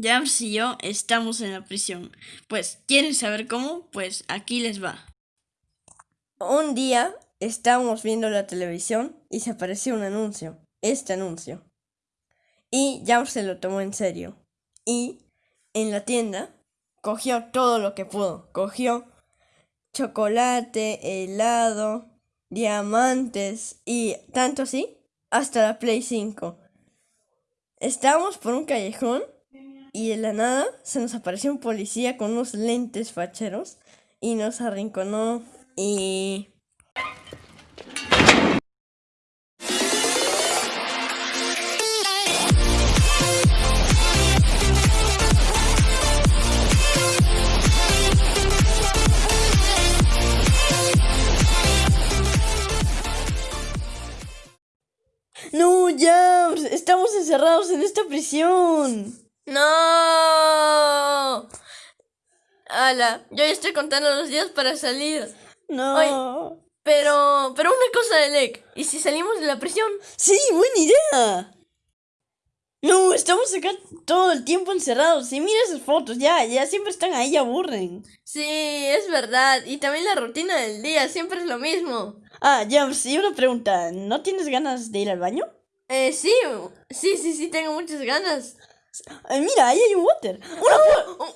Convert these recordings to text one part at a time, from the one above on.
Jams y yo estamos en la prisión. Pues, ¿quieren saber cómo? Pues aquí les va. Un día estábamos viendo la televisión y se apareció un anuncio, este anuncio. Y Jams se lo tomó en serio. Y en la tienda cogió todo lo que pudo. Cogió chocolate, helado, diamantes y tanto así hasta la Play 5. Estábamos por un callejón y de la nada se nos apareció un policía con unos lentes facheros y nos arrinconó y... No, Jams, estamos encerrados en esta prisión. ¡No! Ala, yo ya estoy contando los días para salir. No. Pero, pero una cosa, Delec. ¿Y si salimos de la prisión? Sí, buena idea. No, estamos acá todo el tiempo encerrados. Y mira esas fotos, ya, ya siempre están ahí, aburren. Sí, es verdad. Y también la rutina del día, siempre es lo mismo. Ah, Jams, y una pregunta. ¿No tienes ganas de ir al baño? Eh, sí, sí, sí, sí, tengo muchas ganas. Eh, mira, ahí hay un water. Una, pu-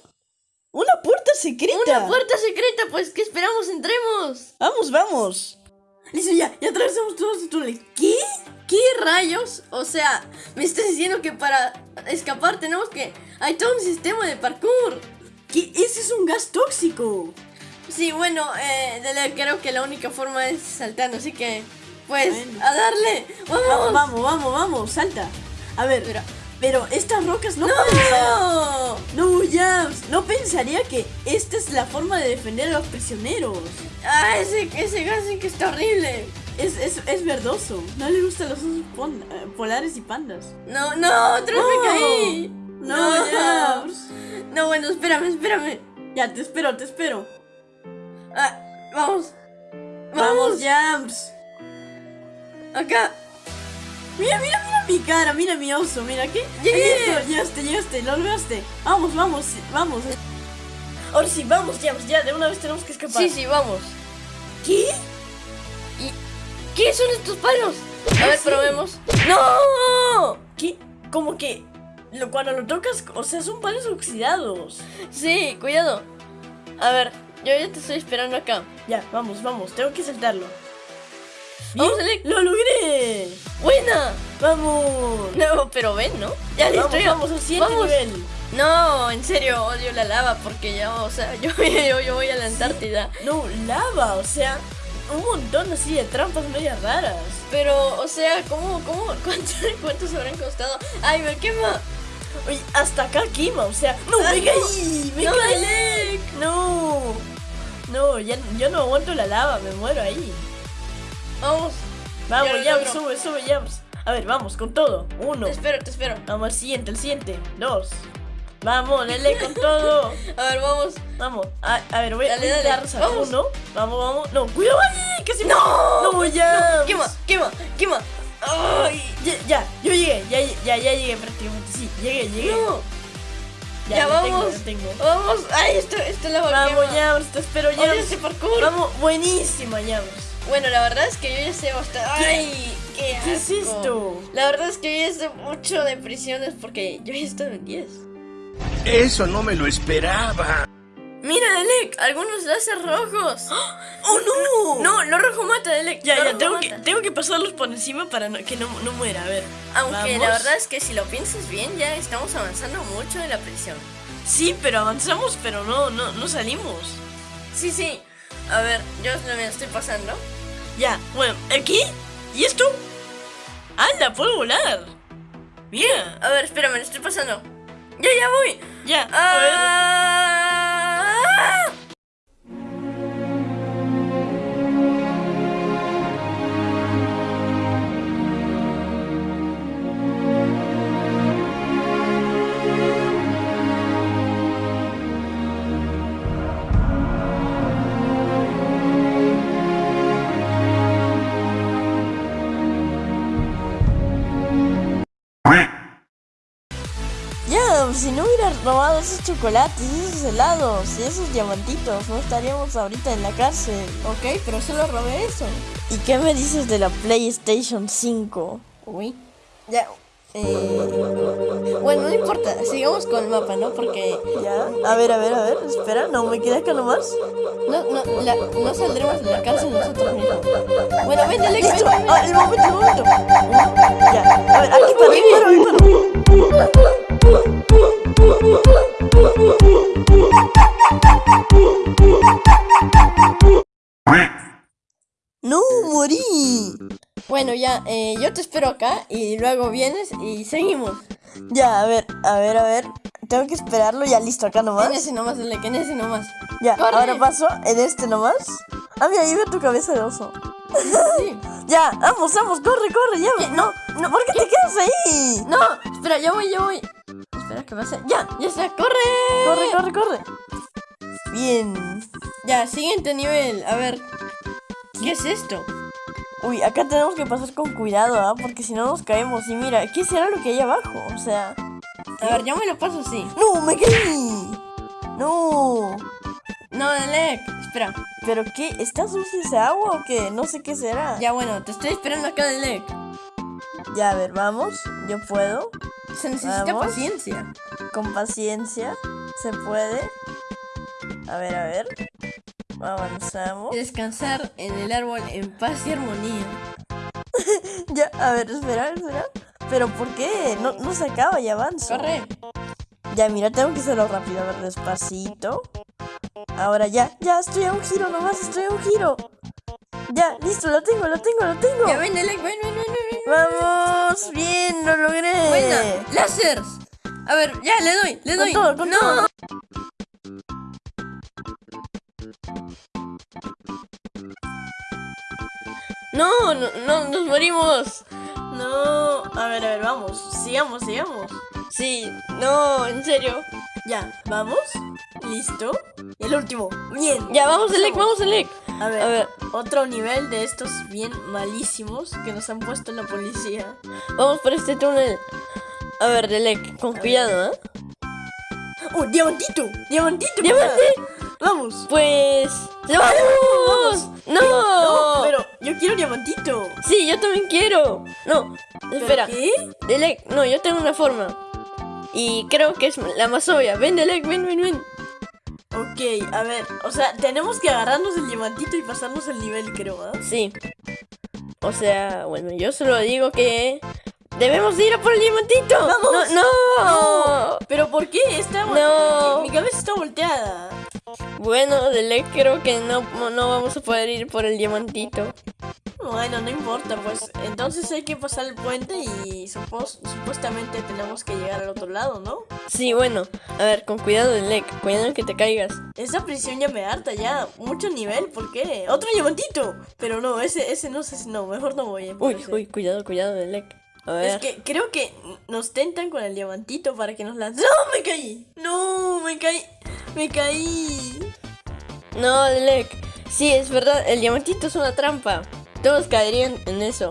una puerta secreta. Una puerta secreta, pues, ¿qué esperamos? Entremos. Vamos, vamos. Listo, ya, ya atravesamos todo este túnel. ¿Qué? ¿Qué rayos? O sea, me estás diciendo que para escapar tenemos que... Hay todo un sistema de parkour. ¿Qué? Ese es un gas tóxico. Sí, bueno, eh, Dele, creo que la única forma es saltando, así que... Pues, Bueno. a darle. ¡Vamos! Vamos, vamos, vamos, vamos, salta. A ver, Mira. Pero estas rocas no ¡No! No, Jams, no pensaría que esta es la forma de defender a los prisioneros. Ah, ese, ese gas que está horrible. Es, es, es verdoso. No le gustan los osos eh, polares y pandas. No, no, otra vez me caí. No, Jams. No, bueno, espérame, espérame. Ya, te espero, te espero. Ah, vamos. Vamos, Jams. Acá. Mira, mira, mira mi cara, mira mi oso, mira qué. Llegué. Llegaste, llegaste, lo lograste. Vamos, vamos, vamos. Ahora sí, vamos, Jams, ya, de una vez tenemos que escapar. Sí, sí, vamos. ¿Qué? ¿Qué son estos palos? A ver, Sí. probemos. ¡No! ¿Qué? Como que lo, cuando lo tocas, o sea, son palos oxidados. Sí, cuidado. A ver, yo ya te estoy esperando acá. Ya, vamos, vamos, tengo que saltarlo. Vamos, Alec. ¡Lo logré! ¡Buena! ¡Vamos! No, pero ven, ¿no? Ya listo, Vamos, ya. vamos al siguiente nivel. No, en serio, odio la lava porque ya, o sea, yo, yo, yo voy a la Antártida. No, lava, o sea, un montón así de trampas medias raras. Pero, o sea, ¿cómo, cómo, cuánto, cuántos habrán costado? ¡Ay, me quema! Oye, hasta acá quema, o sea, no, Ay, me no. caí, me No, caí. Alec. No, no, ya, yo no aguanto la lava, me muero ahí. Vamos, Vamos, logro. sube, sube, ya. A ver, vamos, con todo. Uno, te espero, te espero. vamos al siguiente, al siguiente. Dos. Vamos, Lele, con todo. A ver, vamos. Vamos, a, a ver, voy, Dale, a saltar vamos. uno. Vamos, vamos. No, cuidado, ay, casi ¡No! No, ya. Quema, quema, quema. ¡Ay! Ya, ya, yo llegué, ya, ya, ya llegué prácticamente. Sí, llegué, llegué. ¡No! Ya, Ya, tengo, vamos. lo tengo. Vamos. ¡Ay, esto, esto la Vamos, quema. ya, te espero, ya. Odio parkour. Vamos, buenísima, ya. Bueno, la verdad es que yo ya sé bastante. ¡Ay! ¡Qué, ¿Qué es asco. esto? La verdad es que yo ya sé mucho de prisiones porque yo ya he estado en 10. Eso no me lo esperaba. Mira, Delec, algunos láser rojos. ¡Oh, no! No, lo rojo mata, Delec. Ya, lo ya, tengo que, tengo que pasarlos por encima para no- que no, no muera. A ver. Aunque vamos. la verdad es que si lo piensas bien, ya estamos avanzando mucho en la prisión. Sí, pero avanzamos, pero no, no, no salimos. Sí, sí. A ver, yo me lo estoy pasando. Ya, bueno, ¿aquí? ¿Y esto? ¡Anda, puedo volar! Mira, A ver, espérame, estoy pasando. Ya, ya voy. ya, a ver. Si no hubieras robado esos chocolates, esos helados y esos diamantitos, no estaríamos ahorita en la cárcel. Ok, pero solo robé eso. ¿Y qué me dices de la PlayStation 5? Uy. Ya. eh, Bueno, no importa. Sigamos con el mapa, ¿no? Porque Ya, a ver, a ver, a ver, espera, no me quedé acá nomás. no, no, la- no saldremos de la cárcel nosotros mismos. Bueno, vente, Alex, ah, el momento, el momento. Ya, a ver, aquí para, aquí para, para. No, morí. Bueno, ya, eh, yo te espero acá y luego vienes y seguimos. Ya, a ver, a ver, a ver. Tengo que esperarlo, ya listo, acá En nomás. ese nomás, Alex, en ese nomás. Ya, corre. ahora paso en este nomás. Ah, mira, ahí veo tu cabeza de oso. Sí. Ya, vamos, vamos, corre, corre, ya. No, no, ¿por qué te quedas ahí? No, espera, ya voy, ya voy. Espera que pase. Ya, ya está, corre. Corre, corre, corre. Bien. Ya, siguiente nivel. A ver. ¿Qué es esto? Uy, acá tenemos que pasar con cuidado, ¿ah? Porque si no nos caemos. Y mira, ¿qué será lo que hay abajo? O sea... A ver, yo me lo paso así. ¡No, me caí! ¡No! No, Alec, espera. ¿Pero qué? ¿Está sucia esa agua o qué? No sé qué será. Ya, bueno, te estoy esperando acá, Alec. Ya, a ver, vamos. Yo puedo. Se necesita Vamos. paciencia. Con paciencia. Se puede. A ver, a ver. Avanzamos. Descansar en el árbol en paz y armonía. Ya, a ver, espera, espera. ¿Pero por qué? No, no se acaba y avanzo. Corre. Ya, mira, tengo que hacerlo rápido, a ver, despacito. Ahora ya, ya, estoy a un giro nomás, estoy a un giro. Ya, listo, lo tengo, lo tengo, lo tengo. Ya ven, ven, ven, ven, ven. Vamos, bien, lo logré. Buena. A ver, ya, le doy, le Con doy. todo, con no. todo. No, no, no, nos morimos. No, a ver, a ver, vamos. Sigamos, sigamos. Sí, no, en serio. Ya, vamos. Listo. El último. Bien. Ya, vamos, Alec, vamos, Alec. A ver, A ver. otro nivel de estos bien malísimos que nos han puesto la policía. Vamos por este túnel. A ver, Alec, con cuidado, ¿eh? ¡Oh, diamantito! ¡Diamantito! ¡Diamante! ¡Vamos! Pues. ¡Vamos! ¡No! No, pero yo quiero diamantito. Sí, yo también quiero. No, ¿Pero espera. ¿Qué? Delec, no, yo tengo una forma. Y creo que es la más obvia. Ven, Delec, ven, ven, ven. Ok, a ver, o sea, tenemos que agarrarnos el diamantito y pasarnos el nivel, creo, ¿ah? Sí. O sea, bueno, yo solo digo que. ¡Debemos ir a por el diamantito! ¡Vamos! ¡No! no. ¿Pero por qué? Está No. Mi cabeza está volteada. Bueno, Delec, creo que no, no vamos a poder ir por el diamantito. Bueno, no importa, pues entonces hay que pasar el puente y supos- supuestamente tenemos que llegar al otro lado, ¿no? Sí, bueno. A ver, con cuidado, Delec. Cuidado que te caigas. Esa prisión ya me harta, ya. Mucho nivel, ¿por qué? ¡Otro diamantito! Pero no, ese, ese no sé si no, mejor no voy Uy, ese. uy, cuidado, cuidado, Delec. A ver. Es que creo que nos tentan con el diamantito para que nos lancen. ¡No! ¡Me caí! ¡No! ¡Me caí! ¡Me caí! No, Delec. Sí, es verdad, el diamantito es una trampa. Todos caerían en eso.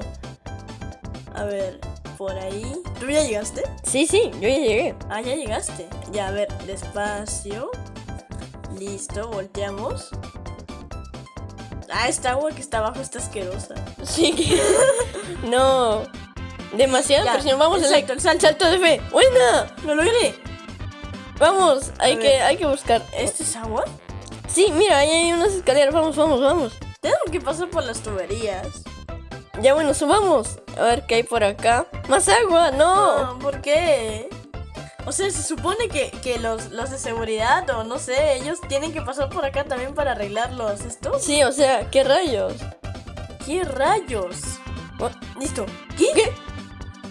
A ver, por ahí. ¿Tú ya llegaste? Sí, sí, yo ya llegué. Ah, ya llegaste. Ya, a ver, despacio. Listo, volteamos. Ah, esta agua que está abajo está asquerosa. Sí que. no. Demasiada Ya, presión. Vamos, exacto, Delec. el salto. De fe. ¡Buena! ¡Lo logré! Vamos, hay A que, ver. hay que buscar. ¿Esto es agua? Sí, mira, ahí hay unas escaleras. Vamos, vamos, vamos. Tenemos que pasar por las tuberías. Ya bueno, subamos. A ver qué hay por acá. ¡Más agua! ¡No! No, ¿por qué? O sea, se supone que, que los, los de seguridad o no sé, ellos tienen que pasar por acá también para arreglarlos estos. Sí, o sea, ¿qué rayos? ¿Qué rayos? Oh, Listo. ¿Qué?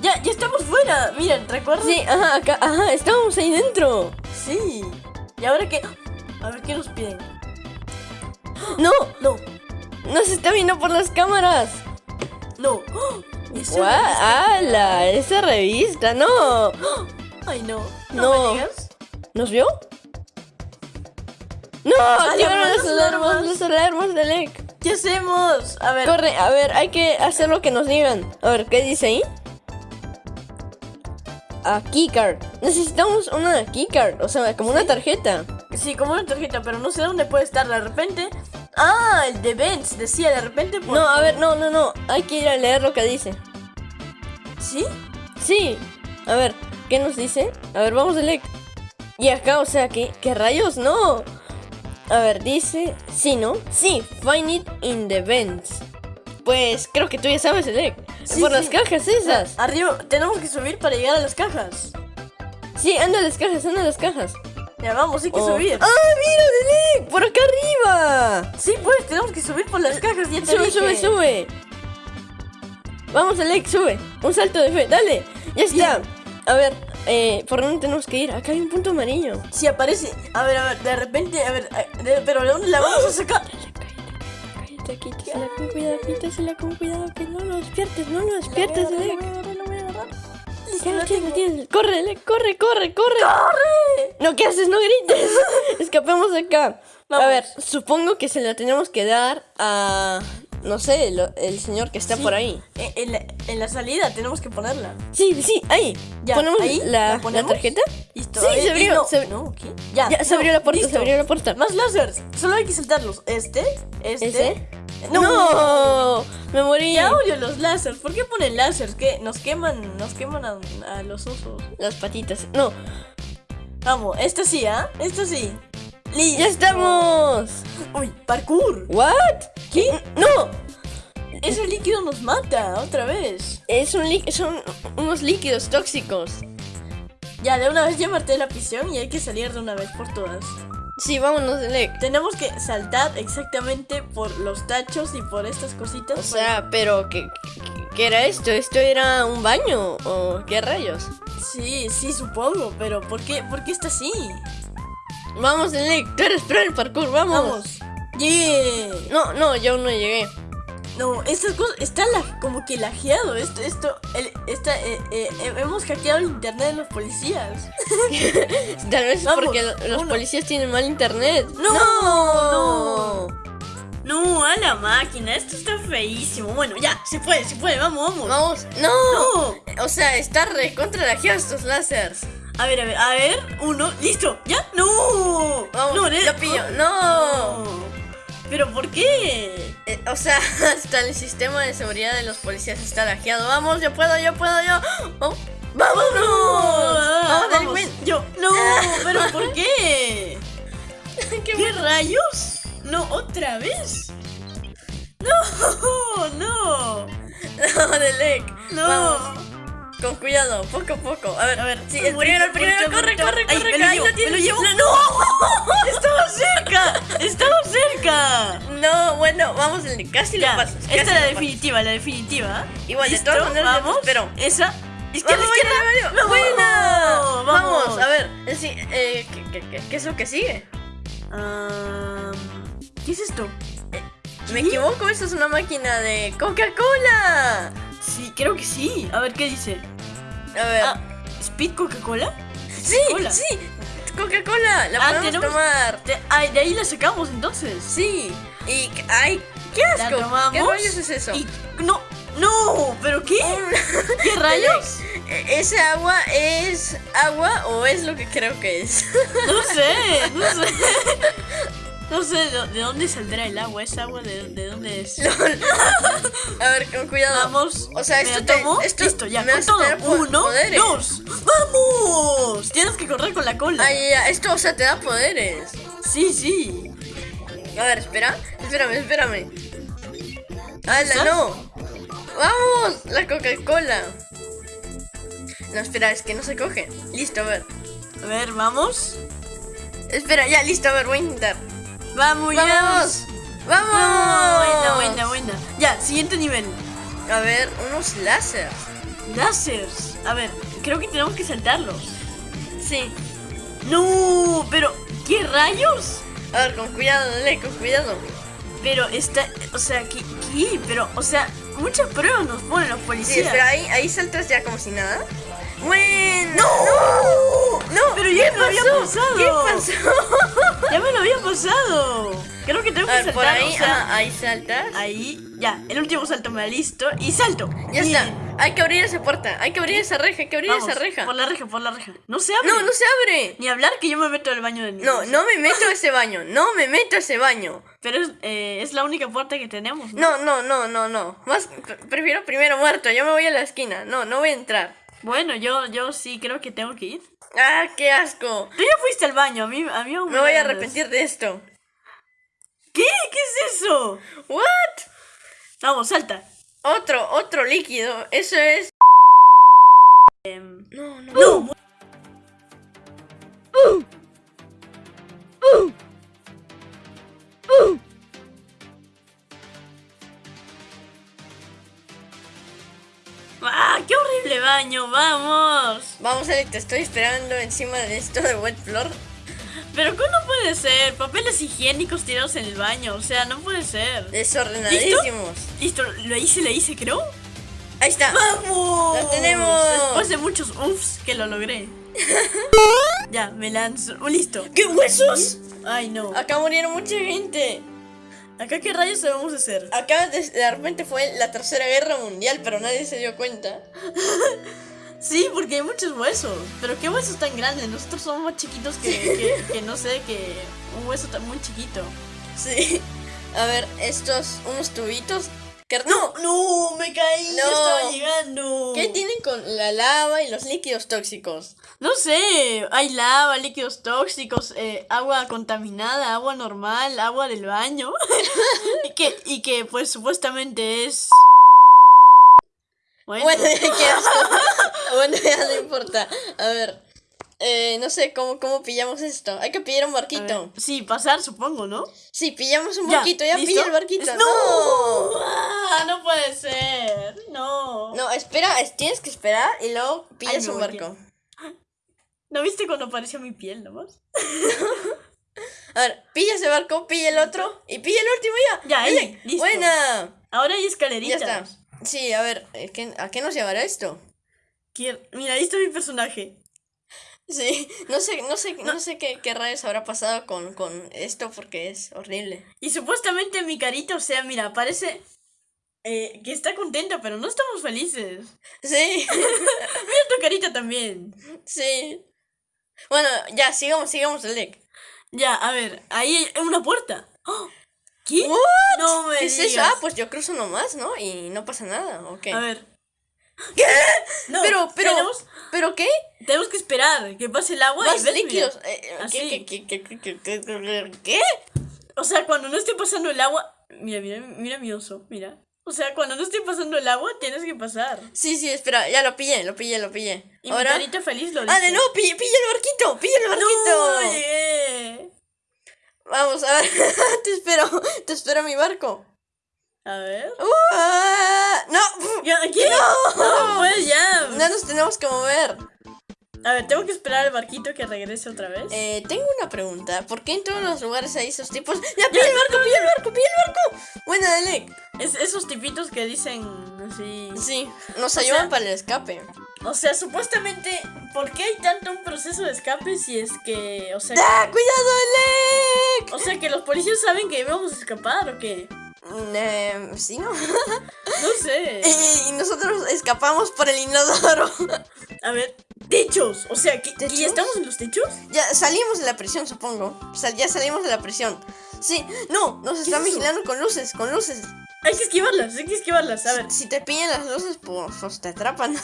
Ya, ya estamos fuera. Miren, ¿recuerdan? Sí, ajá, acá, ajá, estábamos ahí dentro. Sí. ¿Y ahora qué? A ver qué nos piden. No, No, nos está viendo por las cámaras. no. ¿Eso es? ¡Hala! Esa revista, no. Ay, no. No, No. ¿Nos vio? ¡No! ¡Activaron las las alarmas! ¡Las alarmas de Lec! ¿Qué hacemos? A ver. Corre, a ver, hay que hacer lo que nos digan. A ver, ¿qué dice ahí? a keycard. Necesitamos una keycard, o sea, como una tarjeta. Sí, como una tarjeta, pero no sé dónde puede estar de repente. Ah, el de Benz decía de repente. por- No, a ver, no, no, no. Hay que ir a leer lo que dice. ¿Sí? Sí. A ver, ¿qué nos dice? A ver, vamos a leer. Y acá, o sea, ¿qué, qué rayos? No. A ver, dice... Sí, ¿no? Sí, find it in the vents. Pues creo que tú ya sabes, Elec. Sí, Por sí. las cajas esas. Arriba, tenemos que subir para llegar a las cajas. Sí, anda a las cajas, anda a las cajas. Ya vamos, hay que Oh. subir. ¡Ah, mira, Elec! ¡Por acá arriba! Sí, pues, tenemos que subir por las cajas. Ya Sube, dije. sube, sube. Vamos, Elec, sube. Un salto de fe, dale. Ya está. A ver, eh, ¿por dónde tenemos que ir? Acá hay un punto amarillo. Si aparece. A ver, a ver, de repente, a ver, a- de- pero ¿de dónde la vamos a sacar? Quítasela con cuidado, quítasela con cuidado, que no lo despiertes, no lo despiertes, Elec. Ya lo tienes, lo tienes. Corre, corre, corre, corre. ¡Corre! No, ¿qué haces? No grites. Escapemos de acá. Vamos. A ver, supongo que se la tenemos que dar a. No sé, lo- el señor que está Sí. por ahí. En, en la, en la salida tenemos que ponerla. Sí, sí, ahí. Ya, ¿Ponemos ahí, la, ¿la la ponemos? tarjeta? Listo. Sí, ver, se abrió, No, se- no, ¿qué? Ya, Ya, se no, abrió la puerta, se listo. abrió la puerta. Más láseres. Solo hay que saltarlos. Este, este. ¿Ese? No. Me morí. Ya odio los láseres. ¿Por qué ponen láseres? Que nos queman, nos queman a, a los osos. Las patitas. No, Vamos, esta sí, ¿ah? Esta sí. Listo. ya estamos. Uy, parkour. ¿What? ¿Qué? No, Ese líquido nos mata otra vez. es un son unos líquidos tóxicos. Ya, de una vez ya marté la prisión y hay que salir de una vez por todas. Sí, vámonos, Elec. Tenemos que saltar exactamente por los tachos y por estas cositas. O sea, pero ¿qué, qué, qué era esto? ¿Esto era un baño? ¿O qué rayos? Sí, sí, supongo, pero ¿por qué, por qué está así? Vamos, Elec, tú eres pro en el parkour, vamos. Vamos. Yeah. No, no, yo aún no llegué. No, estas cosas está la- como que lajeado. Esto, esto, el, esta, eh, eh, eh, hemos hackeado el internet de los policías. Tal vez es Vamos, porque lo- los uno. policías tienen mal internet. No, no. No, a la máquina, esto está feísimo. Bueno, ya, se puede, se puede, vamos, vamos. Vamos, no. No. O sea, está re contra estos láseres. A ver, a ver, a ver, uno, listo, ya, no. Vamos, no, lo pillo. No. No. Pero ¿por qué? Eh, o sea, hasta el sistema de seguridad de los policías está lajeado. Vamos, yo puedo, yo puedo, yo. Oh, ¡Vámonos! Ah, ¡Vamos, vamos. delincuente! Yo, no, pero ¿por qué? ¡Qué ¿Qué rayos? No, otra vez. No, no, No, Delec. no. Vamos, con cuidado, poco a poco. A ver, A ver, sí, el primero, el primero, corre, corre, corre, me lo llevo, lo tienes. me lo llevo. ¡No! Estaba cerca, estaba cerca. No, bueno, vamos, casi lo pasas. esta es la definitiva, la definitiva. Igual, de todas maneras, vamos. pero Esa. Izquierda, izquierda. ¡Buena! vamos. A ver, eh, eh, ¿qué, qué, es lo que sigue? ¿Qué es esto? ¿Me equivoco? Esa es una máquina de Coca-Cola. Sí, creo que sí. A ver, ¿qué dice? A ver. Ah, ¿Speed Coca-Cola? sí, sí. Coca-Cola, la Ah, podemos tenemos- tomar. Ah, de ahí la sacamos entonces. Sí. Y, ay, qué La asco. tomamos. ¿Qué rayos es eso? Y, no, no, ¿pero qué? ¿Qué rayos? E- ¿Ese agua es agua o es lo que creo que es? No sé, no sé. No sé de, de dónde saldrá el agua. ¿Es agua de, de dónde es? a ver, con cuidado. Vamos. O sea, ¿me esto te- tomo? esto Listo, ya, me con todo. Uno, poderes. dos. ¡Vamos! Tienes que correr con la cola. Ay, ya, esto, o sea, te da poderes. Sí, sí. A ver, espera. Espérame, espérame. ¡Hala, no! ¡Vamos! La Coca-Cola. No, espera, es que no se coge. Listo, a ver. A ver, vamos. Espera, ya, listo, a ver, voy a intentar. Vamos, ya. ¡Vamos! ¡Vamos! Ah, buena, buena, buena. Ya, siguiente nivel. A ver, unos láseres. Láseres. A ver, creo que tenemos que saltarlos. Sí. No, pero ¿qué rayos? A ver, con cuidado, dale, con cuidado. Pero está, o sea, ¿qué? qué? Pero, o sea, muchas pruebas nos ponen los Sí, policías. espera, ahí, ahí saltas ya como si nada. Bueno. ¡No! No, Pero ya ¿qué había pasó? pasado. ¿Qué pasó? Ya me lo había pasado. Creo que tengo que ver, por saltar. ahí, o sea, ah, ahí saltas. ahí, ya. El último salto me da listo. Y salto. Ya está. Hay que abrir esa puerta. Hay que abrir esa reja. Hay que abrir Vamos, esa reja. Por la reja, por la reja. No se abre. No, no se abre. Ni hablar que yo me meto al baño de niños. No, no me meto a ese baño. No me meto a ese baño. Pero es, eh, es la única puerta que tenemos. No, ¿no? no, no, no, no. Más pre- prefiero primero muerto. Yo me voy a la esquina. No, no voy a entrar. Bueno, yo, yo sí creo que tengo que ir. Ah, qué asco. Tú ya fuiste al baño. A mí, a mí aún Me voy a arrepentir de esto. ¿Qué? ¿Qué es eso? What? Vamos, salta. Otro, otro líquido. Eso es. Em, No, no. no. ¡Ah! Baño! ¡Vamos! Vamos, Alex, te estoy esperando encima de esto de wet floor. Pero ¿cómo puede ser? Papeles higiénicos tirados en el baño. O sea, no puede ser. Desordenadísimos. Listo, lo hice, lo hice, creo. Ahí está. ¡Vamos! ¡Lo tenemos! Después de muchos uffs que lo logré. ya, me lanzo. Oh, listo. ¡Qué huesos! Ay, no. Acá murieron mucha gente. ¿Acá qué rayos debemos hacer? Acá de, de repente fue la tercera guerra mundial, pero nadie se dio cuenta. Sí, porque hay muchos huesos. Pero qué huesos tan grandes. Nosotros somos más chiquitos que, que, que no sé, que un hueso tan muy chiquito. Sí. A ver, estos, unos tubitos. Que, ¡No! No, me caí. No. Estaba llegando. ¿Qué tienen con la lava y los líquidos tóxicos? No sé, hay lava, líquidos tóxicos, eh, agua contaminada, agua normal, agua del baño. y, que, y que pues supuestamente es... Bueno, Bueno, ya bueno, ya no importa. A ver. Eh, no sé cómo, cómo pillamos esto. Hay que pillar un barquito. sí, pasar supongo, ¿no? Sí, pillamos un barquito. Ya, pilla el barquito. Es- No. Ah, no puede ser. No. No, espera, es- tienes que esperar y luego pillas un barco. ¿No viste cuando apareció mi piel nomás? A ver, pilla ese barco, pilla el otro y pilla el último ya. Ya, ahí, Dale. listo. Buena. Ahora hay Ya escaleritas. está. Sí, a ver, eh, ¿qué- ¿a qué nos llevará esto? Mira, ahí está mi personaje. Sí, no sé, no sé, no sé qué, qué rayos habrá pasado con, con esto porque es horrible. Y supuestamente mi carita, o sea, mira, parece eh, que está contenta, pero no estamos felices. Sí, Mira tu carita también. sí. Bueno, ya, sigamos, sigamos el deck. Ya, a ver, ahí hay una puerta. ¡Oh! ¿Qué? What? No me ¿Qué es digas. eso? Ah, pues yo cruzo nomás, ¿no? Y no pasa nada, ¿ok? A ver. ¿Qué? No, pero, pero, Tenemos, ¿pero qué? tenemos que esperar que pase el agua y Más ves, mira. líquidos. Eh. ¿Qué, qué? O sea, cuando no esté pasando el agua... Mira, mira, mira mi oso, mira. O sea, cuando no esté pasando el agua, tienes que pasar. Sí, sí, espera, ya lo pillé, lo pillé, lo pillé. Y Ahora. mi feliz lo Ah, no, pilla, pilla el barquito, pilla el barquito. ¡No! llegué. Vamos, a ver, te espero, te espero mi barco. A ver. No, Ya, ¿Qué? No, pues ya. no nos tenemos que mover. A ver, tengo que esperar al barquito que regrese otra vez. Eh, tengo una pregunta. ¿Por qué en todos los lugares hay esos tipos? ¡Ya, pilla el barco, pilla el barco, pilla el barco! Buena, Delec. Es esos tipitos que dicen así. Sí, nos O ayudan sea- para el escape. O sea, supuestamente, ¿por qué hay tanto un proceso de escape si es que, o sea, ¡Ah, cuidado, Delec! o sea, que los policías saben que íbamos a escapar o qué? Eh, sí, ¿no? No sé. y, nosotros escapamos por el inodoro. A ver, techos. O sea, ¿que, que ya estamos en los techos? ya salimos de la prisión, supongo. O sea, ya salimos de la prisión. Sí, no, nos están es vigilando con luces, con luces. Hay que esquivarlas, hay que esquivarlas. A ver, Si te pillan las luces, pues, pues te atrapan.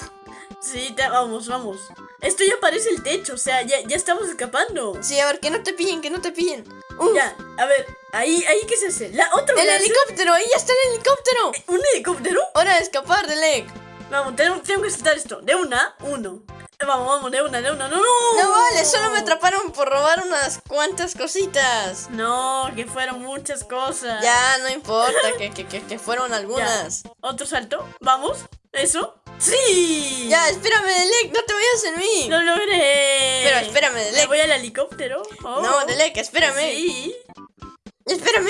Sí, te- vamos, vamos. Esto ya parece el techo, o sea, ya, ya estamos escapando. Sí, a ver, que no te pillen, que no te pillen. Uf, Ya, a ver, ahí, ahí, ¿qué se hace? La otro el láser. helicóptero, ahí ya está el helicóptero. ¿Un helicóptero? Hora de escapar, Delec. Vamos, tengo, tengo que saltar esto. De una, uno. Vamos, vamos, de una, de una. No, no. No vale, solo me atraparon por robar unas cuantas cositas. No, que fueron muchas cosas. Ya, no importa, que, que, que, que fueron algunas. Otro salto. Vamos. Eso. ¡Sí! Ya, espérame, Delec, no te vayas en mí. ¡Lo logré! Pero espérame, Me Delec. voy al helicóptero. Oh. No, Delec, espérame. Sí. Espérame.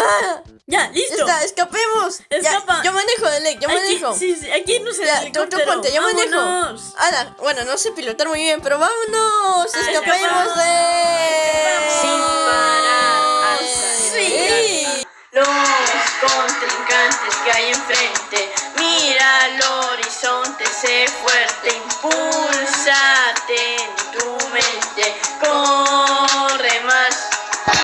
Ah, ya, listo. Está, escapemos. Escapa. Yo manejo, Alec, yo manejo. Sí, sí, aquí no se Ya, tú, tú ponte, yo manejo. Ana, bueno, no sé pilotar muy bien, pero vámonos. Ah, escapemos de. Sin parar sí. Los contrincantes que hay enfrente. Mira al horizonte, sé fuerte, impulsate.